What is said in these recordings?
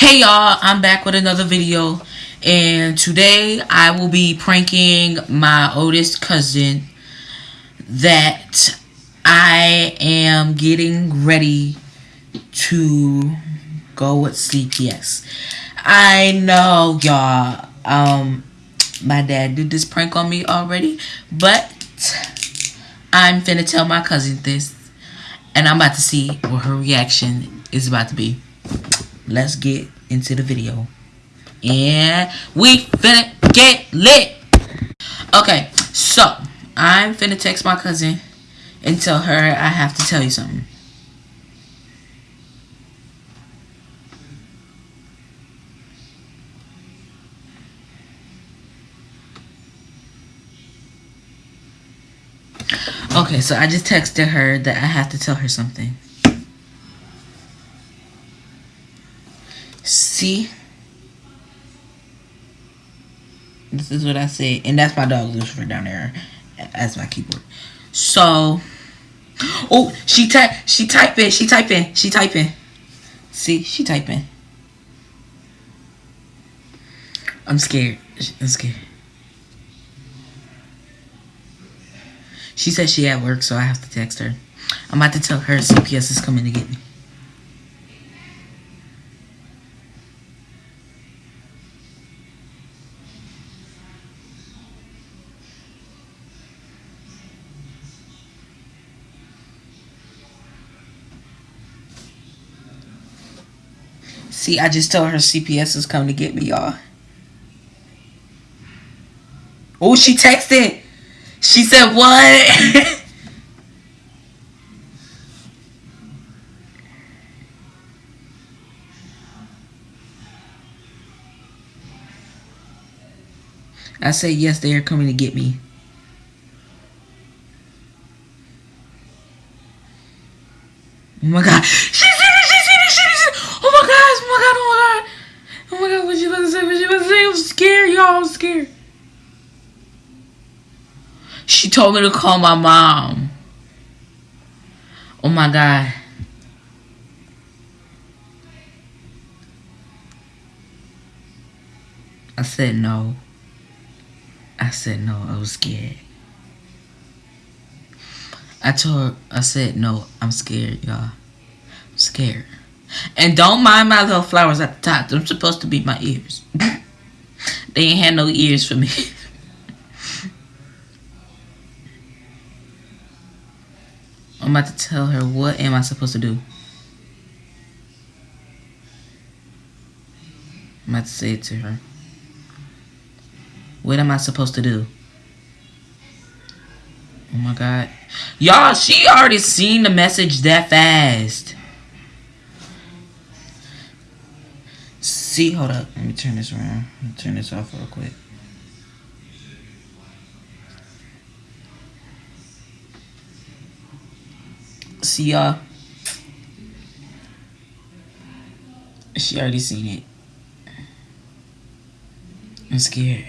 Hey y'all, I'm back with another video. And today I will be pranking my oldest cousin that I am getting ready to go with CPS. I know y'all, um, my dad did this prank on me already, but I'm finna tell my cousin this and I'm about to see what her reaction is about to be let's get into the video. And we finna get lit. Okay, so I'm finna text my cousin and tell her I have to tell you something. Okay, so I just texted her that I have to tell her something. See? This is what I said. And that's my dog Lucifer down there as my keyboard. So Oh, she type she typing, she typing, she typing. See, she typing. I'm scared. I'm scared. She said she at work, so I have to text her. I'm about to tell her CPS is coming to get me. See, I just told her CPS is coming to get me, y'all. Oh, she texted. She said what? I said yes, they are coming to get me. Oh my god. She scared, y'all. I'm scared. She told me to call my mom. Oh my god. I said no. I said no. I was scared. I told her, I said no. I'm scared, y'all. I'm scared. And don't mind my little flowers at the top. They're supposed to be my ears. They ain't had no ears for me. I'm about to tell her what am I supposed to do. I'm about to say it to her. What am I supposed to do? Oh my god. Y'all, she already seen the message that fast. See, hold up. Let me turn this around. Turn this off real quick. See y'all. She already seen it. I'm scared.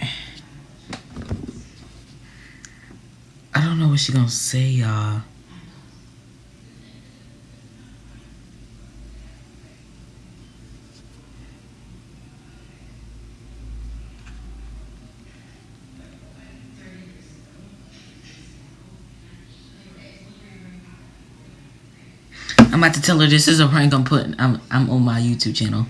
I don't know what she gonna say, y'all. I'm about to tell her this is a prank I'm putting. I'm I'm on my YouTube channel.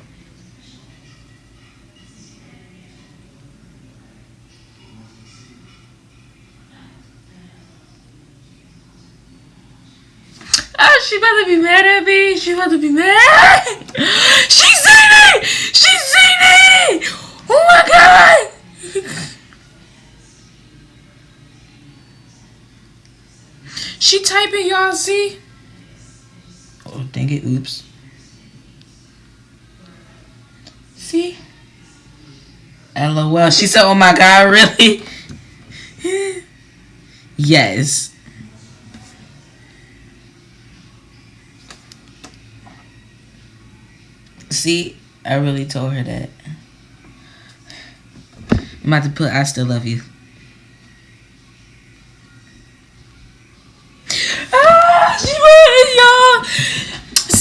Oh, she about to be mad at me. She about to be mad. She's seen it. She's seen it. Oh my god. she typing, y'all see? Dang it. Oops. See? LOL. She said, oh my god, really? yes. See? I really told her that. I'm about to put I still love you.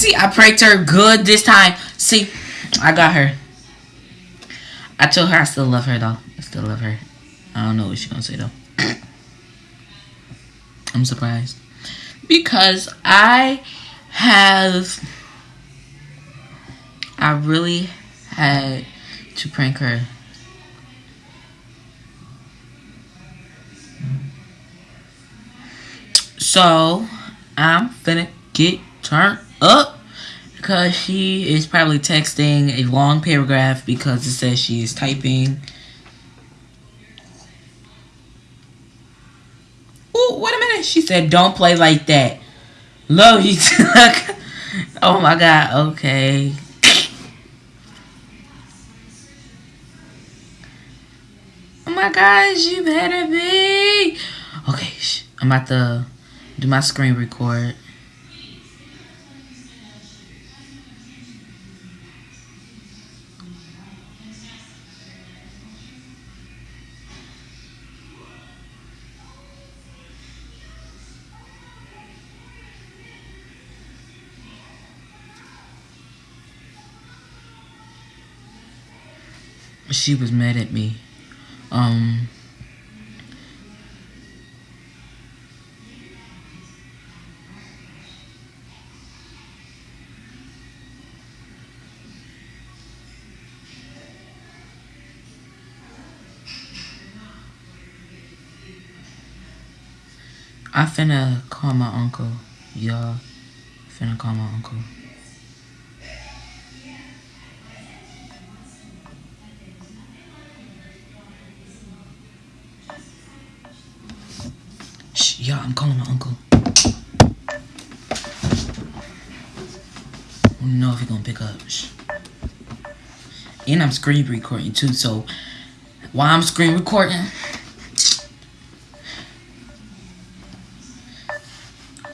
See, I pranked her good this time. See, I got her. I told her I still love her though. I still love her. I don't know what she's gonna say though. I'm surprised. Because I have I really had to prank her. So I'm finna get turned up because she is probably texting a long paragraph because it says she is typing. Oh, wait a minute. She said, don't play like that. Love you. oh my God. Okay. Oh my gosh, you better be. Okay, I'm about to do my screen record. She was mad at me. Um, I finna call my uncle, y'all. Finna call my uncle. Yeah, I'm calling my uncle. I don't know if he's gonna pick up. And I'm screen recording too, so while I'm screen recording,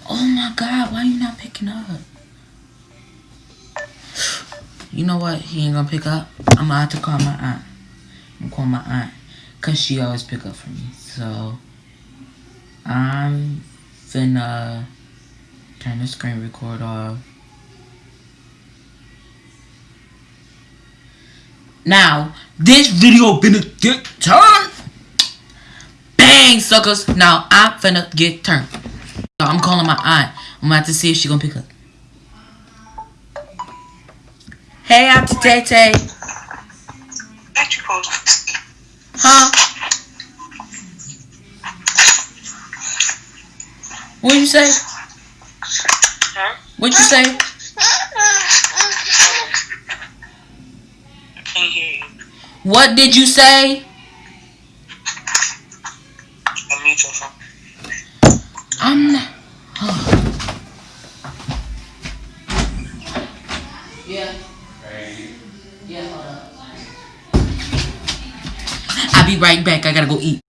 oh my god, why you not picking up? You know what? He ain't gonna pick up. I'm gonna have to call my aunt. I'm call my aunt, cause she always pick up for me. So. I'm finna turn the screen record off. Now, this video finna get turned. Bang, suckers. Now, I'm finna get turned. So, I'm calling my aunt. I'm about to see if she gonna pick up. Hey, Auntie Tay Tay. Huh? What'd you say? Huh? What'd you say? I can't hear you. What did you say? Unmute your phone. I'm not. yeah. Yeah, hold up. I'll be right back. I gotta go eat.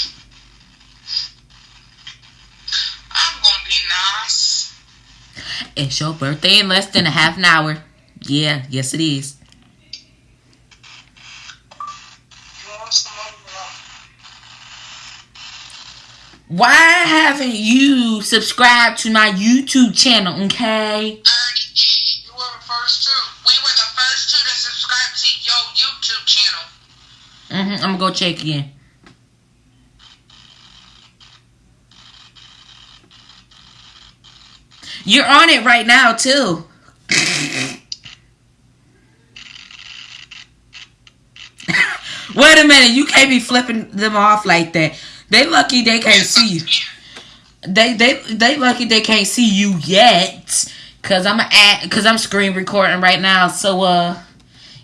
It's your birthday in less than a half an hour. Yeah, yes it is. Why haven't you subscribed to my YouTube channel, okay? You were the first two. We were the first two to subscribe to your YouTube channel. Mm-hmm. I'm gonna go check again. You're on it right now, too. Wait a minute, you can't be flipping them off like that. They lucky they can't see you. They they they lucky they can't see you yet. Cause I'm at cause I'm screen recording right now. So uh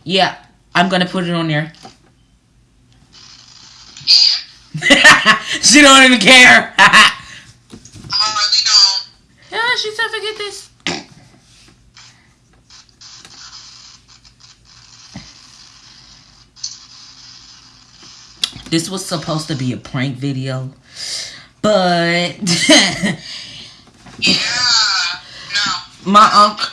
yeah, I'm gonna put it on there. she don't even care. Yeah, she said forget this. This was supposed to be a prank video, but yeah, no. My uncle.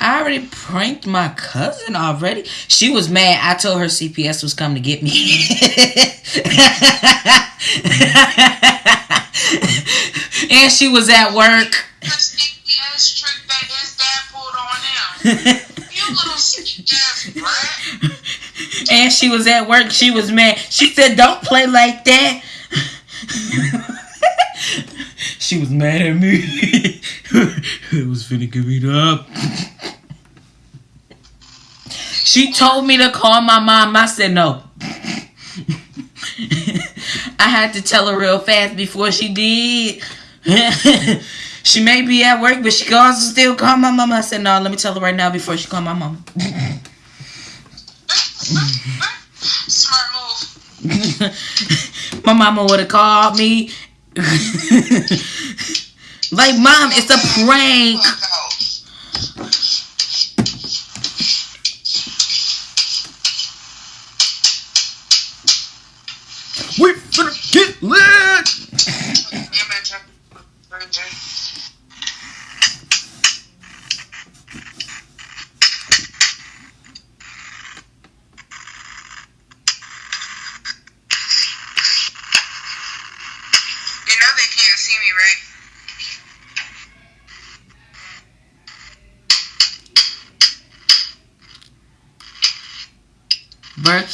I already pranked my cousin already. She was mad. I told her CPS was coming to get me. and she was at work. trick that his dad pulled on him. You little and she was at work. She was mad. She said, "Don't play like that." she was mad at me. it was finna give me up. She told me to call my mom. I said no. I had to tell her real fast before she did. she may be at work, but she can also still call my mama. I said, no, let me tell her right now before she call my mama. Smart move. my mama would have called me. like, mom, it's a prank. Fuck out. We finna get lit. Image of virgin. You know they can't see me, right?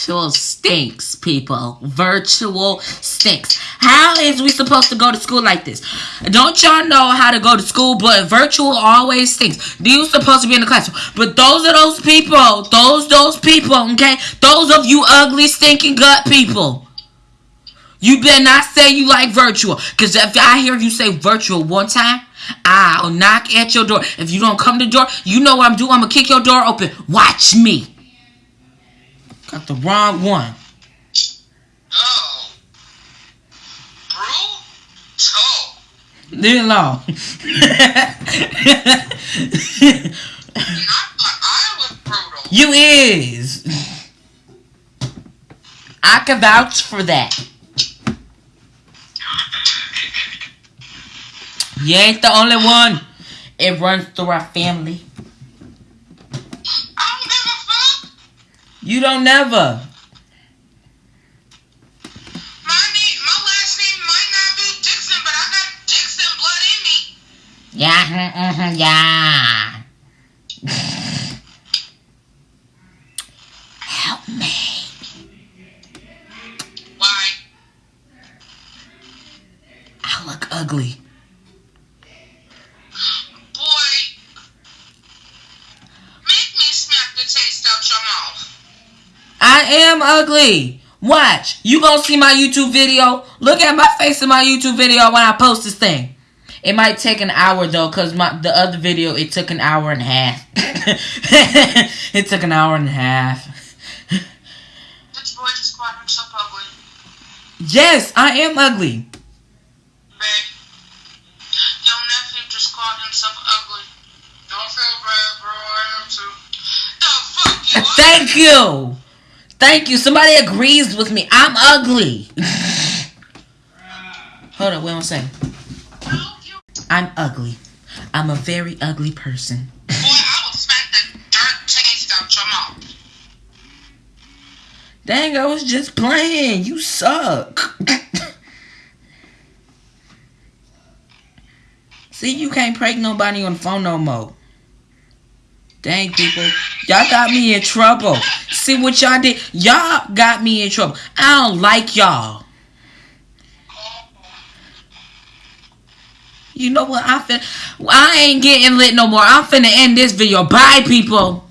Virtual stinks, people. Virtual stinks. How is we supposed to go to school like this? Don't y'all know how to go to school, but virtual always stinks. You supposed to be in the classroom. But those are those people. Those those people, okay? Those of you ugly, stinking gut people. You better not say you like virtual. Cause if I hear you say virtual one time, I'll knock at your door. If you don't come to the door, you know what I'm doing. I'm gonna kick your door open. Watch me. Got the wrong one. Oh. Brutal. Leave it alone. I thought I was brutal. you is. I can vouch for that. You ain't the only one. It runs through our family. I don't give a fuck. You don't never. My name, my last name might not be Dixon, but I got Dixon blood in me. Yeah, yeah. Help me. Why? I look ugly. Boy. Make me smack the taste out your mouth. I am ugly. Watch. You gonna see my YouTube video. Look at my face in my YouTube video when I post this thing. It might take an hour though, cause my the other video it took an hour and a half. it took an hour and a half. This boy just called himself ugly. Yes, I am ugly. Babe. Your nephew just called himself ugly. Don't feel bad, bro. I am too. The fuck you? Thank you. Thank you. Somebody agrees with me. I'm ugly. Hold up, wait one second. I'm ugly. I'm a very ugly person. Boy, I will smack the dirt taste out your mouth. Dang, I was just playing. You suck. See, you can't prank nobody on the phone no more. Dang, people. Y'all got me in trouble. See what y'all did? Y'all got me in trouble. I don't like y'all. You know what? I fin- I ain't getting lit no more. I'm finna end this video. Bye, people.